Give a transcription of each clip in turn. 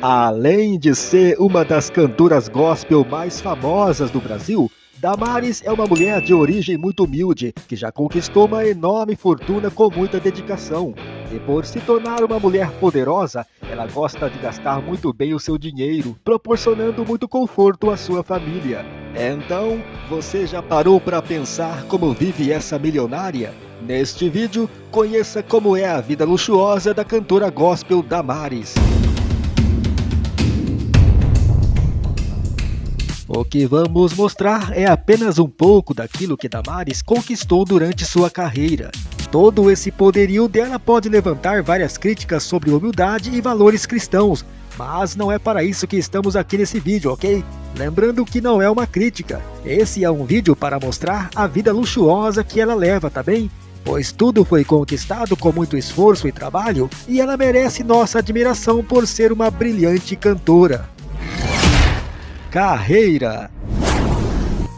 Além de ser uma das cantoras gospel mais famosas do Brasil, Damares é uma mulher de origem muito humilde, que já conquistou uma enorme fortuna com muita dedicação. E por se tornar uma mulher poderosa, ela gosta de gastar muito bem o seu dinheiro, proporcionando muito conforto à sua família. Então, você já parou para pensar como vive essa milionária? Neste vídeo, conheça como é a vida luxuosa da cantora gospel Damares. O que vamos mostrar é apenas um pouco daquilo que Damares conquistou durante sua carreira. Todo esse poderio dela pode levantar várias críticas sobre humildade e valores cristãos, mas não é para isso que estamos aqui nesse vídeo, ok? Lembrando que não é uma crítica, esse é um vídeo para mostrar a vida luxuosa que ela leva, tá bem? Pois tudo foi conquistado com muito esforço e trabalho, e ela merece nossa admiração por ser uma brilhante cantora. Carreira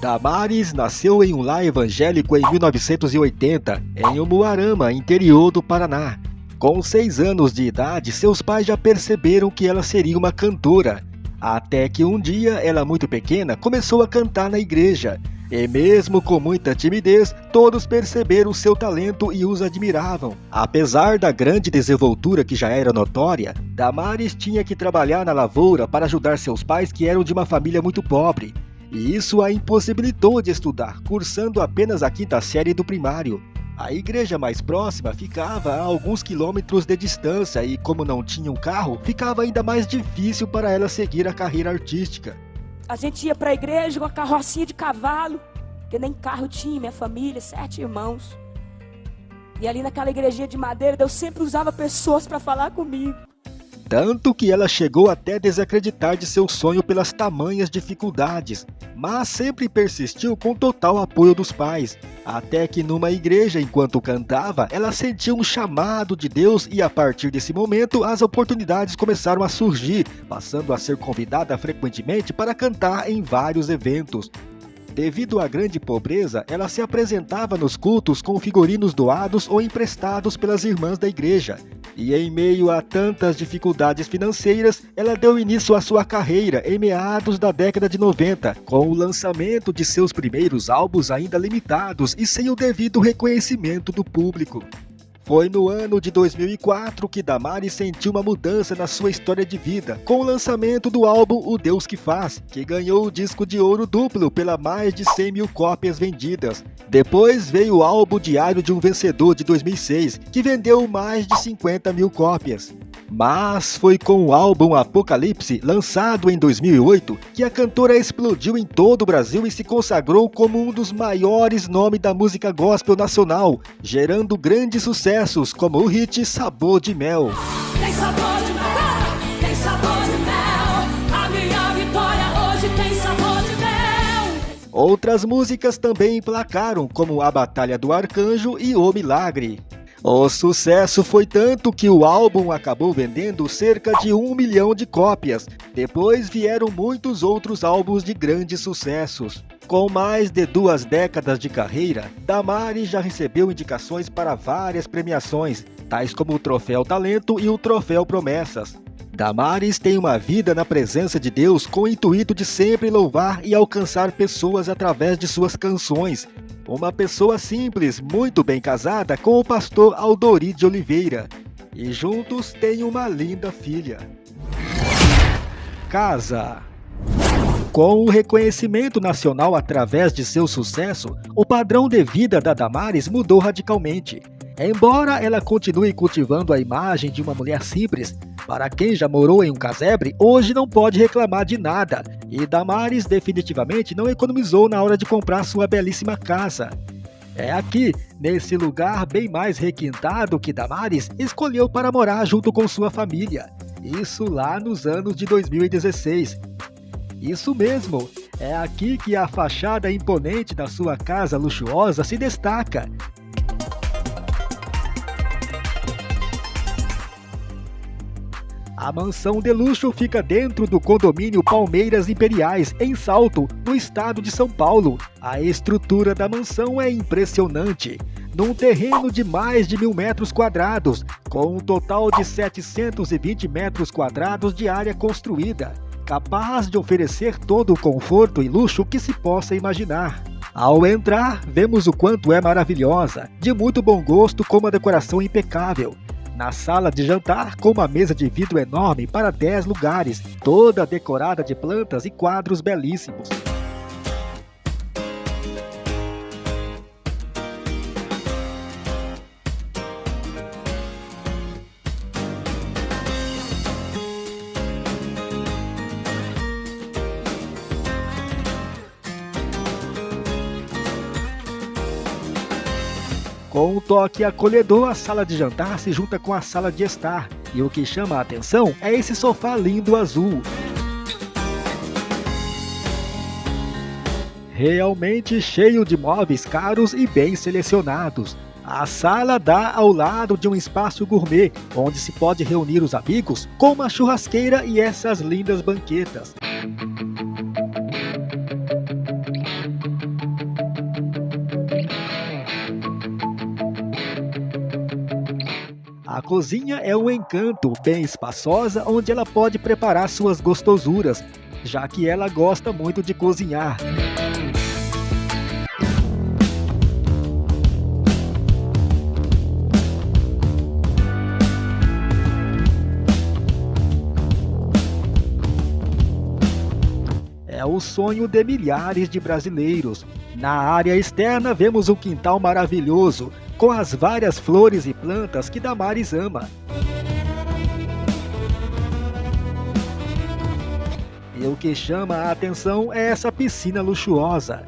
Damares nasceu em um lar evangélico em 1980, em Umuarama, interior do Paraná. Com seis anos de idade, seus pais já perceberam que ela seria uma cantora. Até que um dia, ela muito pequena, começou a cantar na igreja. E mesmo com muita timidez, todos perceberam seu talento e os admiravam. Apesar da grande desenvoltura que já era notória, Damares tinha que trabalhar na lavoura para ajudar seus pais que eram de uma família muito pobre. E isso a impossibilitou de estudar, cursando apenas a quinta série do primário. A igreja mais próxima ficava a alguns quilômetros de distância e, como não tinha um carro, ficava ainda mais difícil para ela seguir a carreira artística. A gente ia para a igreja com a carrocinha de cavalo, que nem carro tinha, minha família, sete irmãos. E ali naquela igrejinha de madeira, Deus sempre usava pessoas para falar comigo. Tanto que ela chegou até desacreditar de seu sonho pelas tamanhas dificuldades, mas sempre persistiu com total apoio dos pais. Até que numa igreja, enquanto cantava, ela sentiu um chamado de Deus e a partir desse momento as oportunidades começaram a surgir, passando a ser convidada frequentemente para cantar em vários eventos. Devido à grande pobreza, ela se apresentava nos cultos com figurinos doados ou emprestados pelas irmãs da igreja. E em meio a tantas dificuldades financeiras, ela deu início à sua carreira em meados da década de 90, com o lançamento de seus primeiros álbuns ainda limitados e sem o devido reconhecimento do público. Foi no ano de 2004 que Damares sentiu uma mudança na sua história de vida, com o lançamento do álbum O Deus que Faz, que ganhou o disco de ouro duplo pela mais de 100 mil cópias vendidas. Depois veio o álbum Diário de um Vencedor de 2006, que vendeu mais de 50 mil cópias. Mas foi com o álbum Apocalipse, lançado em 2008, que a cantora explodiu em todo o Brasil e se consagrou como um dos maiores nomes da música gospel nacional, gerando grandes sucessos como o hit Sabor de Mel. Tem sabor de mel, tem sabor de mel, a minha vitória hoje tem sabor de mel. Outras músicas também emplacaram, como A Batalha do Arcanjo e O Milagre. O sucesso foi tanto que o álbum acabou vendendo cerca de um milhão de cópias. Depois vieram muitos outros álbuns de grandes sucessos. Com mais de duas décadas de carreira, Damari já recebeu indicações para várias premiações, tais como o Troféu Talento e o Troféu Promessas. Damares tem uma vida na presença de Deus com o intuito de sempre louvar e alcançar pessoas através de suas canções, uma pessoa simples, muito bem casada com o pastor Aldori de Oliveira. E juntos têm uma linda filha. Casa com o reconhecimento nacional através de seu sucesso, o padrão de vida da Damares mudou radicalmente. Embora ela continue cultivando a imagem de uma mulher simples, para quem já morou em um casebre, hoje não pode reclamar de nada, e Damares definitivamente não economizou na hora de comprar sua belíssima casa. É aqui, nesse lugar bem mais requintado que Damares escolheu para morar junto com sua família. Isso lá nos anos de 2016. Isso mesmo, é aqui que a fachada imponente da sua casa luxuosa se destaca. A mansão de luxo fica dentro do condomínio Palmeiras Imperiais, em Salto, no estado de São Paulo. A estrutura da mansão é impressionante. num terreno de mais de mil metros quadrados, com um total de 720 metros quadrados de área construída, capaz de oferecer todo o conforto e luxo que se possa imaginar. Ao entrar, vemos o quanto é maravilhosa, de muito bom gosto com uma decoração impecável. Na sala de jantar, com uma mesa de vidro enorme para 10 lugares, toda decorada de plantas e quadros belíssimos. Com um toque acolhedor, a sala de jantar se junta com a sala de estar. E o que chama a atenção é esse sofá lindo azul. Realmente cheio de móveis caros e bem selecionados. A sala dá ao lado de um espaço gourmet, onde se pode reunir os amigos com uma churrasqueira e essas lindas banquetas. Cozinha é um encanto, bem espaçosa, onde ela pode preparar suas gostosuras, já que ela gosta muito de cozinhar. É o sonho de milhares de brasileiros. Na área externa vemos um quintal maravilhoso, com as várias flores e plantas que Damares ama. E o que chama a atenção é essa piscina luxuosa.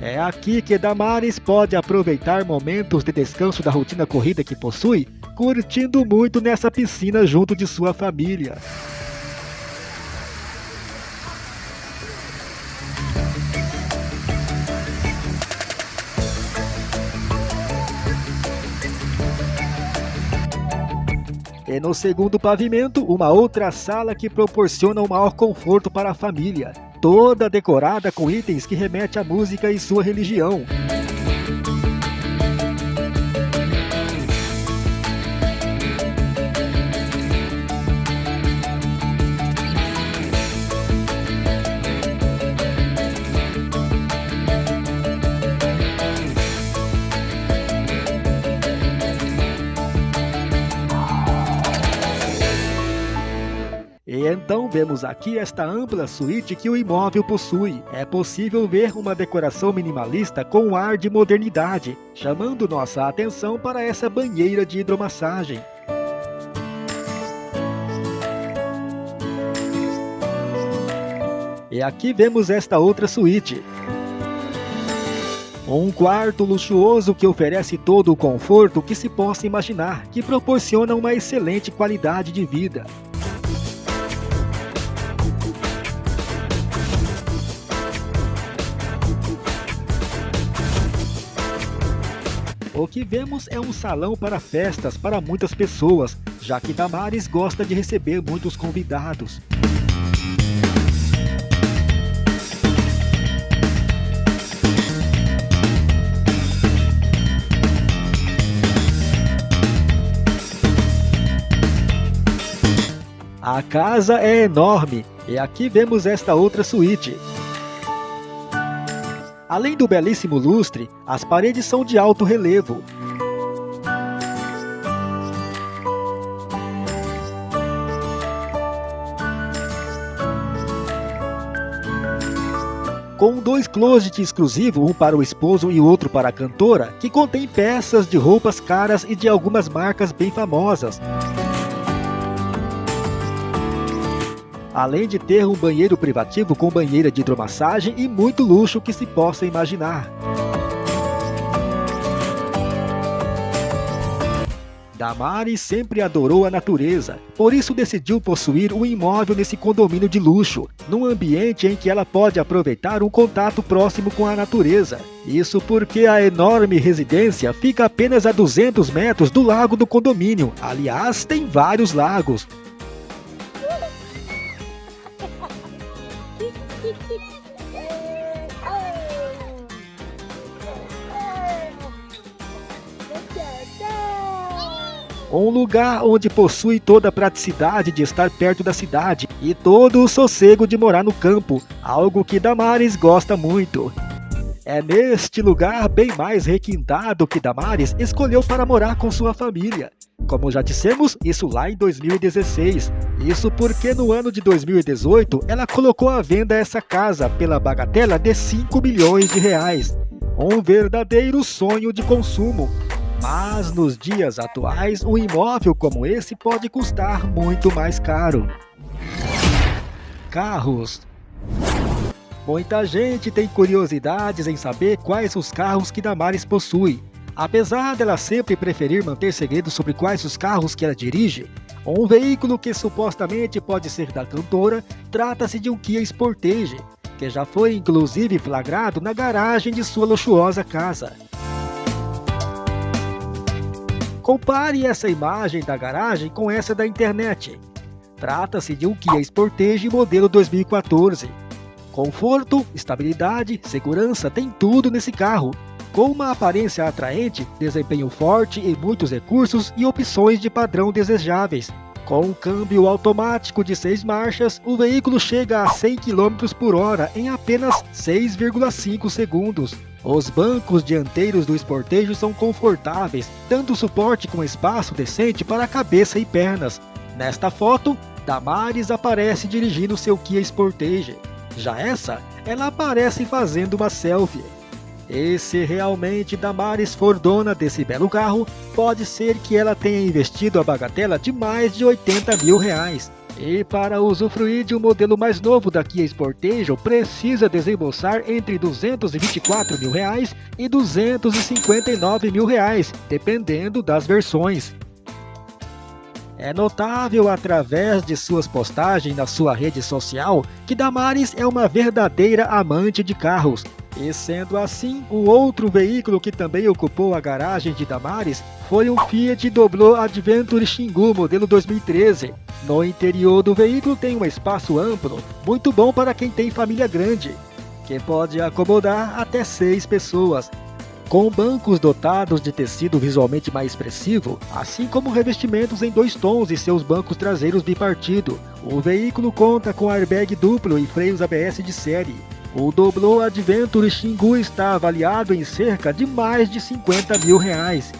É aqui que Damares pode aproveitar momentos de descanso da rotina corrida que possui, curtindo muito nessa piscina junto de sua família. E no segundo pavimento, uma outra sala que proporciona o maior conforto para a família, toda decorada com itens que remetem à música e sua religião. Então vemos aqui esta ampla suíte que o imóvel possui. É possível ver uma decoração minimalista com um ar de modernidade, chamando nossa atenção para essa banheira de hidromassagem. E aqui vemos esta outra suíte. Um quarto luxuoso que oferece todo o conforto que se possa imaginar, que proporciona uma excelente qualidade de vida. O que vemos é um salão para festas para muitas pessoas, já que Damares gosta de receber muitos convidados. A casa é enorme e aqui vemos esta outra suíte. Além do belíssimo lustre, as paredes são de alto relevo. Com dois closets exclusivos, um para o esposo e outro para a cantora, que contém peças de roupas caras e de algumas marcas bem famosas. Além de ter um banheiro privativo com banheira de hidromassagem e muito luxo que se possa imaginar. Damares sempre adorou a natureza, por isso decidiu possuir um imóvel nesse condomínio de luxo, num ambiente em que ela pode aproveitar um contato próximo com a natureza. Isso porque a enorme residência fica apenas a 200 metros do lago do condomínio. Aliás, tem vários lagos, um lugar onde possui toda a praticidade de estar perto da cidade e todo o sossego de morar no campo, algo que Damares gosta muito. É neste lugar bem mais requintado que Damares escolheu para morar com sua família. Como já dissemos, isso lá em 2016. Isso porque no ano de 2018 ela colocou à venda essa casa pela bagatela de 5 milhões de reais. Um verdadeiro sonho de consumo. Mas nos dias atuais, um imóvel como esse pode custar muito mais caro. Carros Muita gente tem curiosidades em saber quais os carros que Damares possui. Apesar dela sempre preferir manter segredo sobre quais os carros que ela dirige, um veículo que supostamente pode ser da cantora trata-se de um Kia Sportage, que já foi inclusive flagrado na garagem de sua luxuosa casa. Compare essa imagem da garagem com essa da internet. Trata-se de um Kia Sportage modelo 2014. Conforto, estabilidade, segurança, tem tudo nesse carro com uma aparência atraente, desempenho forte e muitos recursos e opções de padrão desejáveis. Com um câmbio automático de 6 marchas, o veículo chega a 100 km por hora em apenas 6,5 segundos. Os bancos dianteiros do Sportage são confortáveis, dando suporte com espaço decente para a cabeça e pernas. Nesta foto, Damares aparece dirigindo seu Kia Sportage. Já essa, ela aparece fazendo uma selfie. E se realmente Damares for dona desse belo carro, pode ser que ela tenha investido a bagatela de mais de 80 mil reais. E para usufruir de um modelo mais novo da Kia Sportage, precisa desembolsar entre 224 mil reais e 259 mil reais, dependendo das versões. É notável através de suas postagens na sua rede social que Damares é uma verdadeira amante de carros e sendo assim, o outro veículo que também ocupou a garagem de Damares foi um Fiat Doblo Adventure Xingu modelo 2013. No interior do veículo tem um espaço amplo, muito bom para quem tem família grande, que pode acomodar até seis pessoas. Com bancos dotados de tecido visualmente mais expressivo, assim como revestimentos em dois tons e seus bancos traseiros bipartido, o veículo conta com airbag duplo e freios ABS de série. O Doblo Adventure Xingu está avaliado em cerca de mais de 50 mil reais.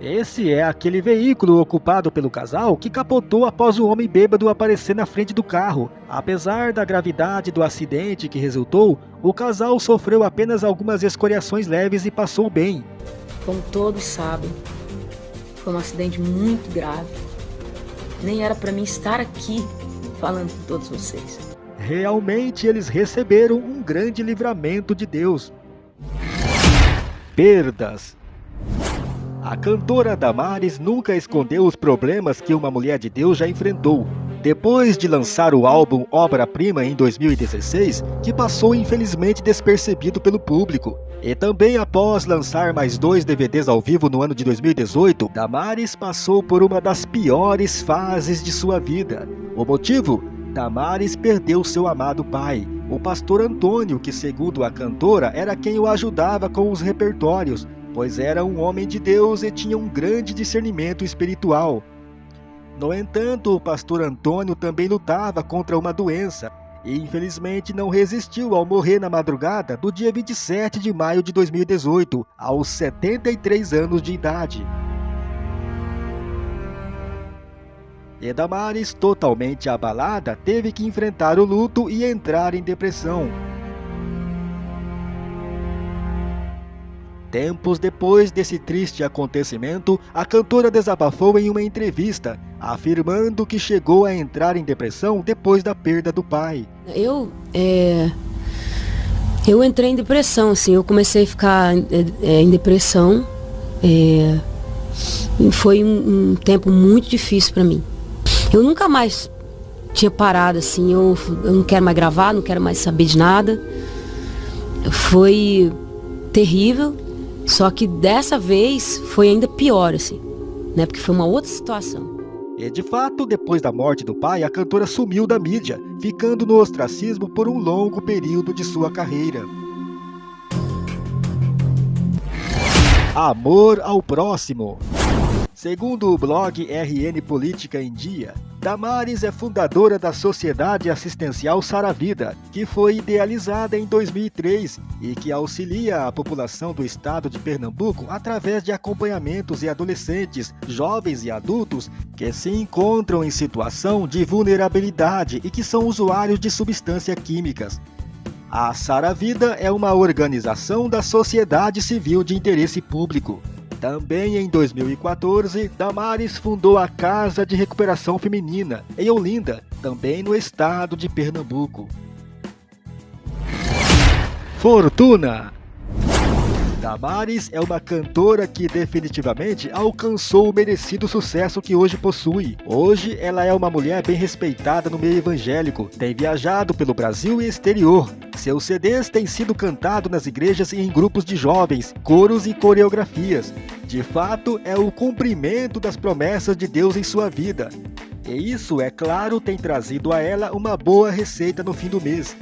Esse é aquele veículo ocupado pelo casal que capotou após o homem bêbado aparecer na frente do carro. Apesar da gravidade do acidente que resultou, o casal sofreu apenas algumas escoriações leves e passou bem. Como todos sabem, foi um acidente muito grave. Nem era para mim estar aqui falando com todos vocês. Realmente eles receberam um grande livramento de Deus. Perdas A cantora Damares nunca escondeu os problemas que uma mulher de Deus já enfrentou. Depois de lançar o álbum Obra-Prima em 2016, que passou infelizmente despercebido pelo público, e também após lançar mais dois DVDs ao vivo no ano de 2018, Damares passou por uma das piores fases de sua vida. O motivo? Damares perdeu seu amado pai, o pastor Antônio, que segundo a cantora era quem o ajudava com os repertórios, pois era um homem de Deus e tinha um grande discernimento espiritual. No entanto, o pastor Antônio também lutava contra uma doença e infelizmente não resistiu ao morrer na madrugada do dia 27 de maio de 2018, aos 73 anos de idade. E Damares, totalmente abalada, teve que enfrentar o luto e entrar em depressão. Tempos depois desse triste acontecimento, a cantora desabafou em uma entrevista, afirmando que chegou a entrar em depressão depois da perda do pai. Eu, é, eu entrei em depressão, assim, eu comecei a ficar é, é em depressão. É, foi um, um tempo muito difícil para mim. Eu nunca mais tinha parado assim, eu, eu não quero mais gravar, não quero mais saber de nada. Foi terrível, só que dessa vez foi ainda pior, assim, né? Porque foi uma outra situação. E de fato, depois da morte do pai, a cantora sumiu da mídia, ficando no ostracismo por um longo período de sua carreira. Amor ao próximo. Segundo o blog RN Política em Dia, Damares é fundadora da Sociedade Assistencial Saravida, que foi idealizada em 2003 e que auxilia a população do estado de Pernambuco através de acompanhamentos e adolescentes, jovens e adultos que se encontram em situação de vulnerabilidade e que são usuários de substâncias químicas. A Saravida é uma organização da sociedade civil de interesse público. Também em 2014, Damares fundou a Casa de Recuperação Feminina, em Olinda, também no estado de Pernambuco. Fortuna Damares é uma cantora que definitivamente alcançou o merecido sucesso que hoje possui. Hoje ela é uma mulher bem respeitada no meio evangélico, tem viajado pelo Brasil e exterior. Seus CDs têm sido cantados nas igrejas e em grupos de jovens, coros e coreografias. De fato, é o cumprimento das promessas de Deus em sua vida. E isso, é claro, tem trazido a ela uma boa receita no fim do mês.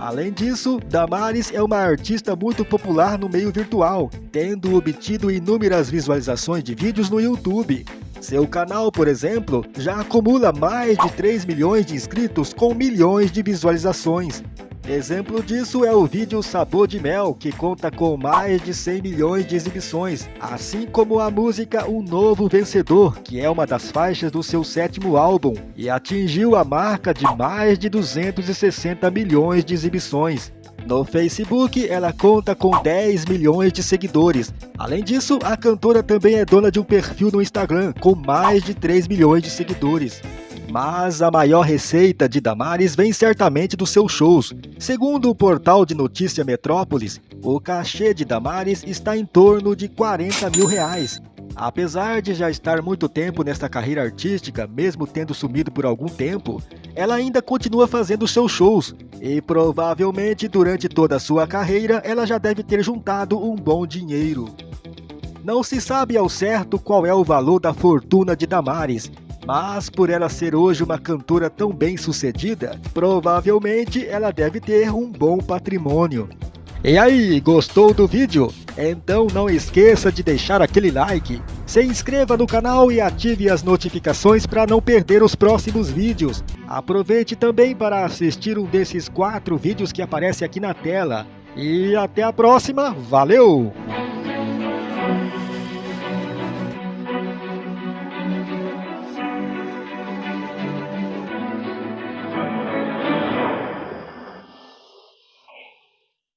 Além disso, Damares é uma artista muito popular no meio virtual, tendo obtido inúmeras visualizações de vídeos no YouTube. Seu canal, por exemplo, já acumula mais de 3 milhões de inscritos com milhões de visualizações. Exemplo disso é o vídeo Sabor de Mel, que conta com mais de 100 milhões de exibições, assim como a música Um Novo Vencedor, que é uma das faixas do seu sétimo álbum, e atingiu a marca de mais de 260 milhões de exibições. No Facebook, ela conta com 10 milhões de seguidores. Além disso, a cantora também é dona de um perfil no Instagram com mais de 3 milhões de seguidores. Mas a maior receita de Damares vem certamente dos seus shows. Segundo o portal de notícia Metrópolis, o cachê de Damares está em torno de 40 mil reais. Apesar de já estar muito tempo nesta carreira artística, mesmo tendo sumido por algum tempo, ela ainda continua fazendo seus shows e provavelmente durante toda a sua carreira ela já deve ter juntado um bom dinheiro. Não se sabe ao certo qual é o valor da fortuna de Damares, mas por ela ser hoje uma cantora tão bem sucedida, provavelmente ela deve ter um bom patrimônio. E aí, gostou do vídeo? Então não esqueça de deixar aquele like, se inscreva no canal e ative as notificações para não perder os próximos vídeos. Aproveite também para assistir um desses quatro vídeos que aparece aqui na tela. E até a próxima, valeu!